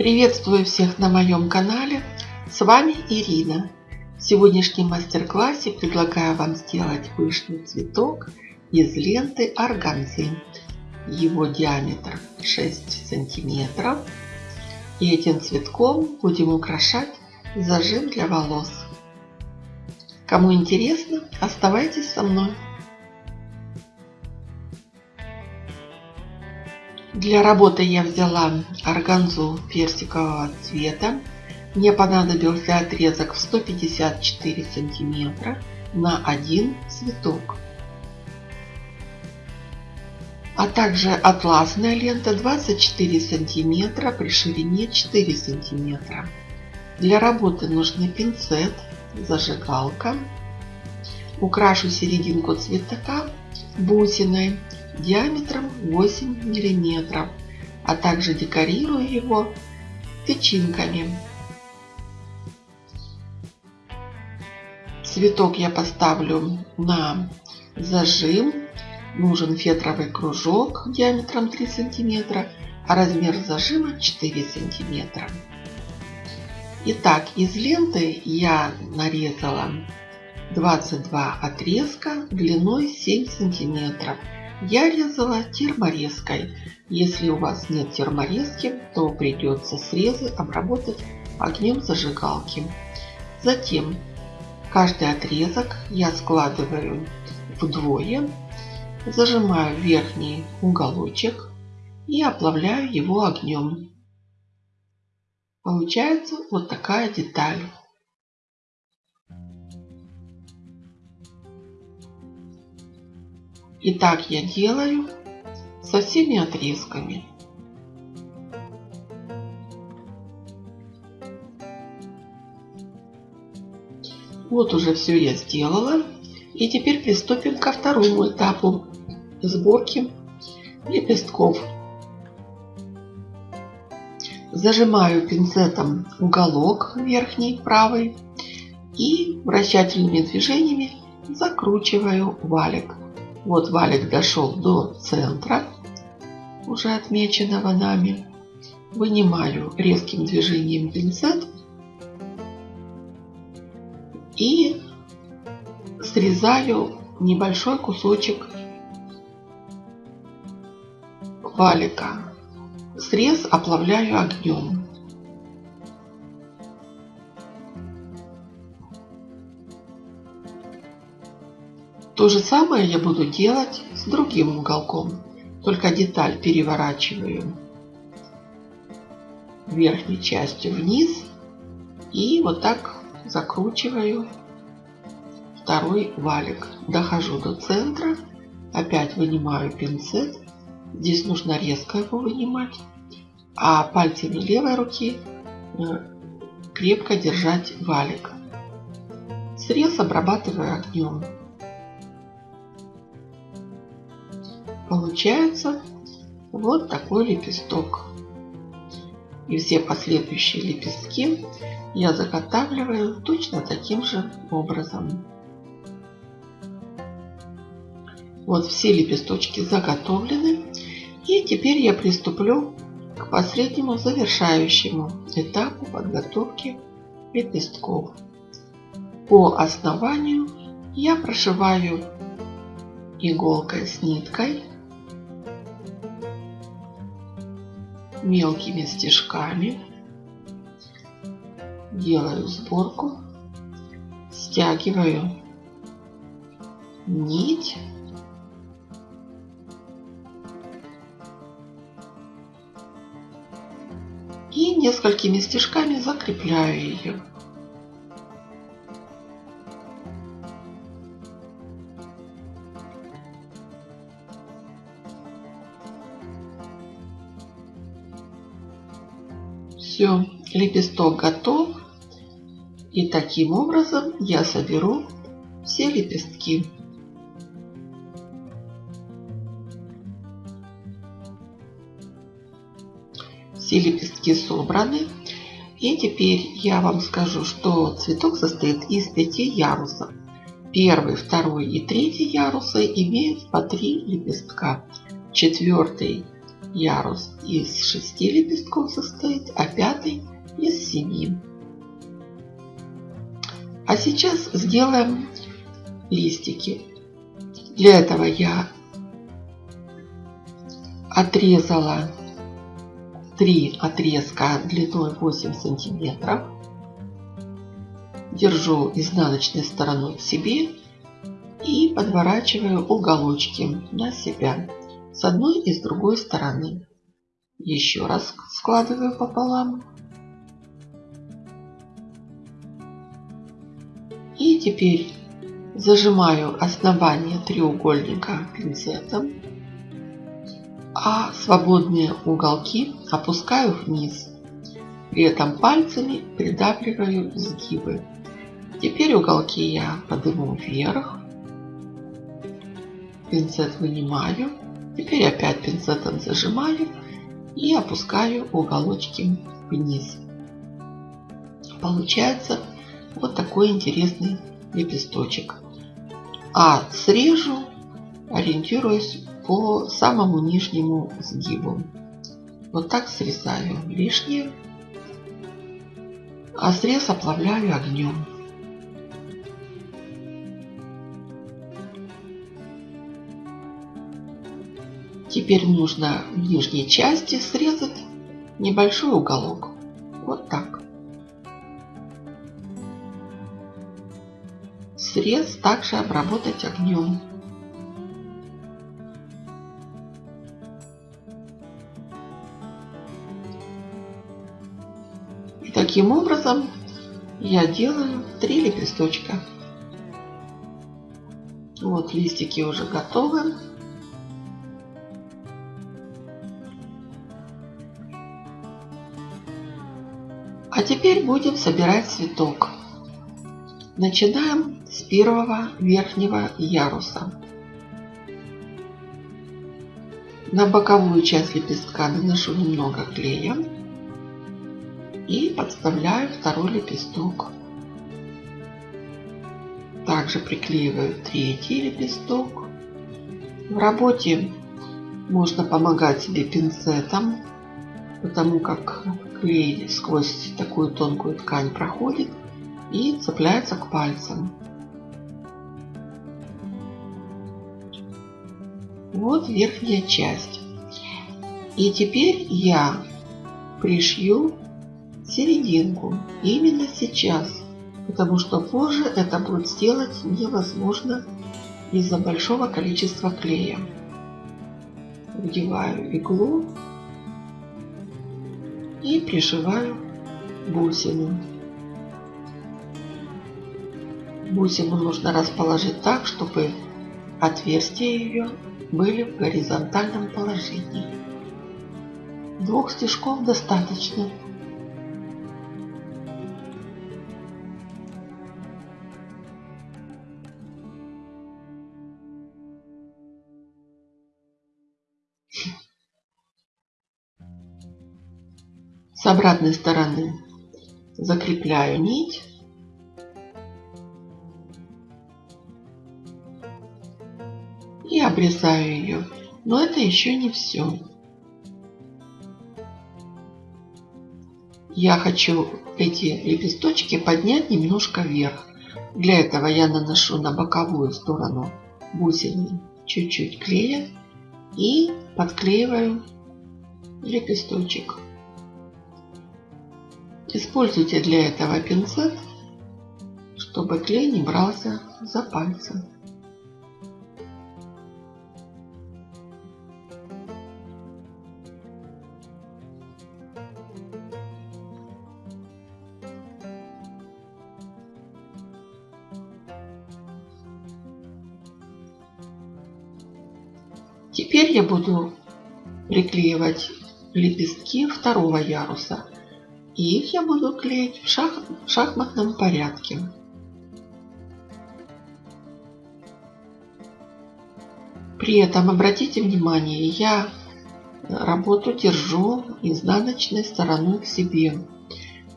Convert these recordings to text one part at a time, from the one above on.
Приветствую всех на моем канале. С вами Ирина. В сегодняшнем мастер-классе предлагаю вам сделать пышный цветок из ленты органзы. Его диаметр 6 сантиметров. И этим цветком будем украшать зажим для волос. Кому интересно, оставайтесь со мной. Для работы я взяла органзу персикового цвета. Мне понадобился отрезок в 154 сантиметра на один цветок. А также атласная лента 24 сантиметра при ширине 4 сантиметра. Для работы нужны пинцет, зажигалка. Украшу серединку цветка бусиной диаметром 8 мм, а также декорирую его тычинками. Цветок я поставлю на зажим. Нужен фетровый кружок диаметром 3 см, а размер зажима 4 см. Итак, из ленты я нарезала 22 отрезка длиной 7 сантиметров. Я резала терморезкой. Если у вас нет терморезки, то придется срезы обработать огнем зажигалки. Затем каждый отрезок я складываю вдвое, зажимаю верхний уголочек и оплавляю его огнем. Получается вот такая деталь. И так я делаю со всеми отрезками. Вот уже все я сделала. И теперь приступим ко второму этапу сборки лепестков. Зажимаю пинцетом уголок верхний правый и вращательными движениями закручиваю валик. Вот валик дошел до центра, уже отмеченного нами. Вынимаю резким движением пинцет и срезаю небольшой кусочек валика. Срез оплавляю огнем. То же самое я буду делать с другим уголком. Только деталь переворачиваю верхней частью вниз и вот так закручиваю второй валик. Дохожу до центра, опять вынимаю пинцет. Здесь нужно резко его вынимать, а пальцами левой руки э, крепко держать валик. Срез обрабатываю огнем. Получается вот такой лепесток. И все последующие лепестки я заготавливаю точно таким же образом. Вот все лепесточки заготовлены. И теперь я приступлю к последнему завершающему этапу подготовки лепестков. По основанию я прошиваю иголкой с ниткой мелкими стежками. Делаю сборку. Стягиваю нить. И несколькими стежками закрепляю ее. Все, лепесток готов. И таким образом я соберу все лепестки. Все лепестки собраны. И теперь я вам скажу, что цветок состоит из пяти ярусов. Первый, второй и третий ярусы имеют по три лепестка. Четвертый ярус из шести лепестков состоит, а пятый из семи. А сейчас сделаем листики. Для этого я отрезала три отрезка длиной 8 сантиметров. Держу изнаночной стороной к себе и подворачиваю уголочки на себя с одной и с другой стороны. Еще раз складываю пополам. И теперь зажимаю основание треугольника пинцетом, а свободные уголки опускаю вниз. При этом пальцами придавливаю сгибы. Теперь уголки я подниму вверх. Пинцет вынимаю. Теперь опять пинцетом зажимаю и опускаю уголочки вниз. Получается вот такой интересный лепесточек. А срежу, ориентируясь по самому нижнему сгибу. Вот так срезаю лишнее, а срез оплавляю огнем. Теперь нужно в нижней части срезать небольшой уголок. Вот так. Срез также обработать огнем. И таким образом я делаю три лепесточка. Вот листики уже готовы. Теперь будем собирать цветок. Начинаем с первого верхнего яруса. На боковую часть лепестка наношу немного клея и подставляю второй лепесток. Также приклеиваю третий лепесток. В работе можно помогать себе пинцетом, потому как клей сквозь такую тонкую ткань проходит и цепляется к пальцам. Вот верхняя часть. И теперь я пришью серединку именно сейчас, потому что позже это будет сделать невозможно из-за большого количества клея. Вдеваю иглу и пришиваю бусину. Бусину нужно расположить так, чтобы отверстия ее были в горизонтальном положении. Двух стежков достаточно. С обратной стороны закрепляю нить и обрезаю ее. Но это еще не все. Я хочу эти лепесточки поднять немножко вверх. Для этого я наношу на боковую сторону бусины чуть-чуть клея и подклеиваю лепесточек. Используйте для этого пинцет, чтобы клей не брался за пальцы. Теперь я буду приклеивать лепестки второго яруса. И их я буду клеить в шах шахматном порядке. При этом обратите внимание, я работу держу изнаночной стороной к себе.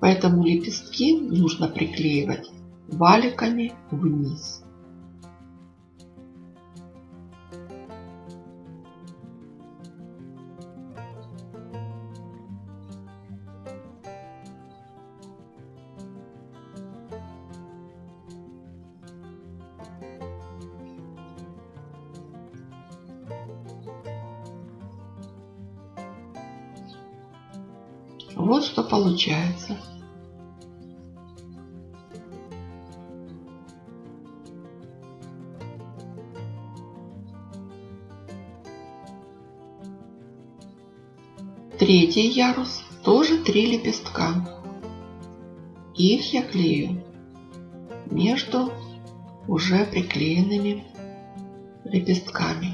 Поэтому лепестки нужно приклеивать валиками вниз. Что получается. Третий ярус тоже три лепестка. Их я клею между уже приклеенными лепестками.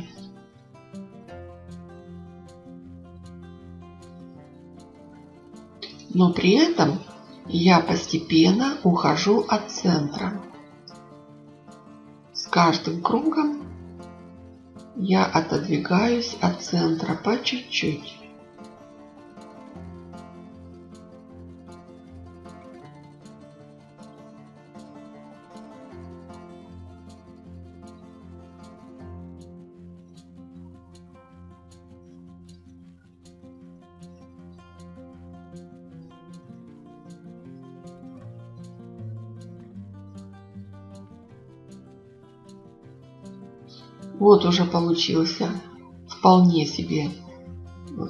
Но при этом я постепенно ухожу от центра. С каждым кругом я отодвигаюсь от центра по чуть-чуть. Вот уже получился вполне себе э,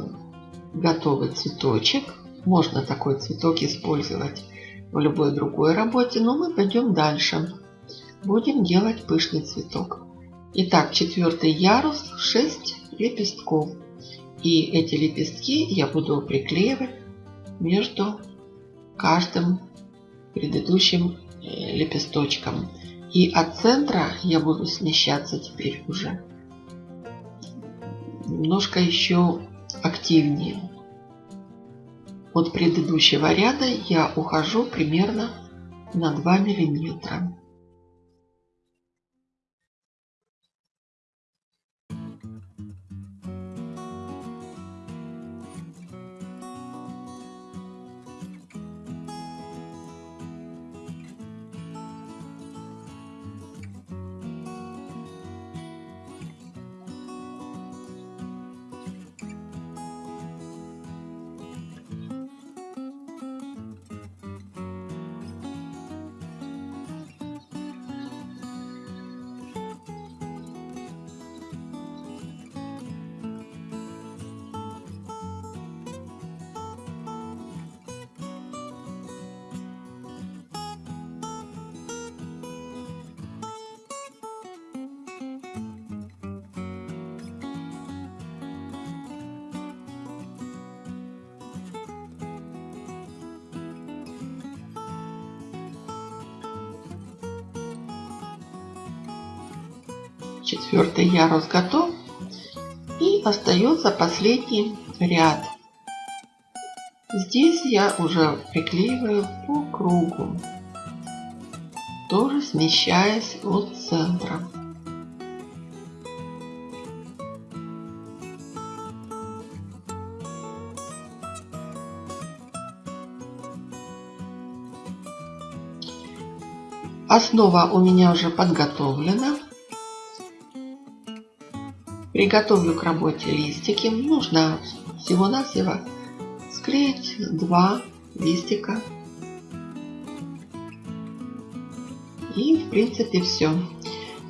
готовый цветочек. Можно такой цветок использовать в любой другой работе, но мы пойдем дальше. Будем делать пышный цветок. Итак, четвертый ярус, 6 лепестков. И эти лепестки я буду приклеивать между каждым предыдущим э, лепесточком. И от центра я буду смещаться теперь уже немножко еще активнее. От предыдущего ряда я ухожу примерно на 2 миллиметра. Четвертый ярус готов. И остается последний ряд. Здесь я уже приклеиваю по кругу, тоже смещаясь от центра. Основа у меня уже подготовлена. Приготовлю к работе листики. Нужно всего-навсего склеить два листика. И в принципе все.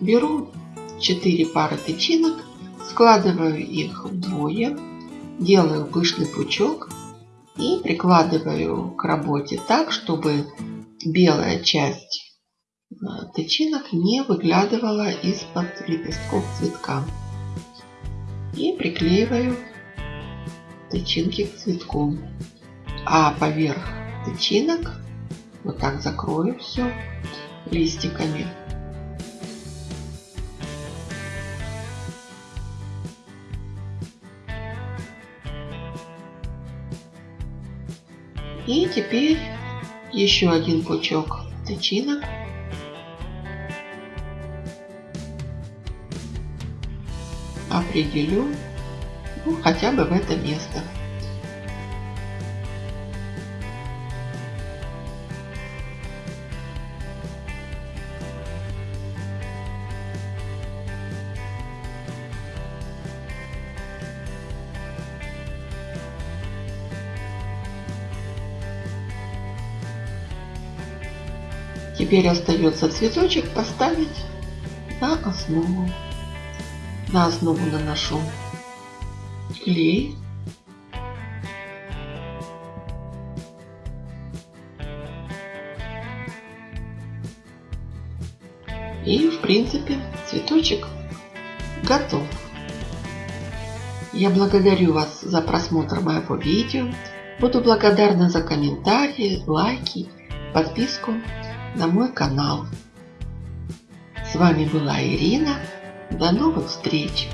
Беру 4 пары тычинок, складываю их вдвое, делаю пышный пучок и прикладываю к работе так, чтобы белая часть э, тычинок не выглядывала из-под лепестков цветка и приклеиваю тычинки к цветку. А поверх тычинок вот так закрою все листиками. И теперь еще один пучок тычинок определю ну, хотя бы в это место. Теперь остается цветочек поставить на основу на основу наношу клей. И в принципе цветочек готов. Я благодарю вас за просмотр моего видео. Буду благодарна за комментарии, лайки, подписку на мой канал. С вами была Ирина. До новых встреч!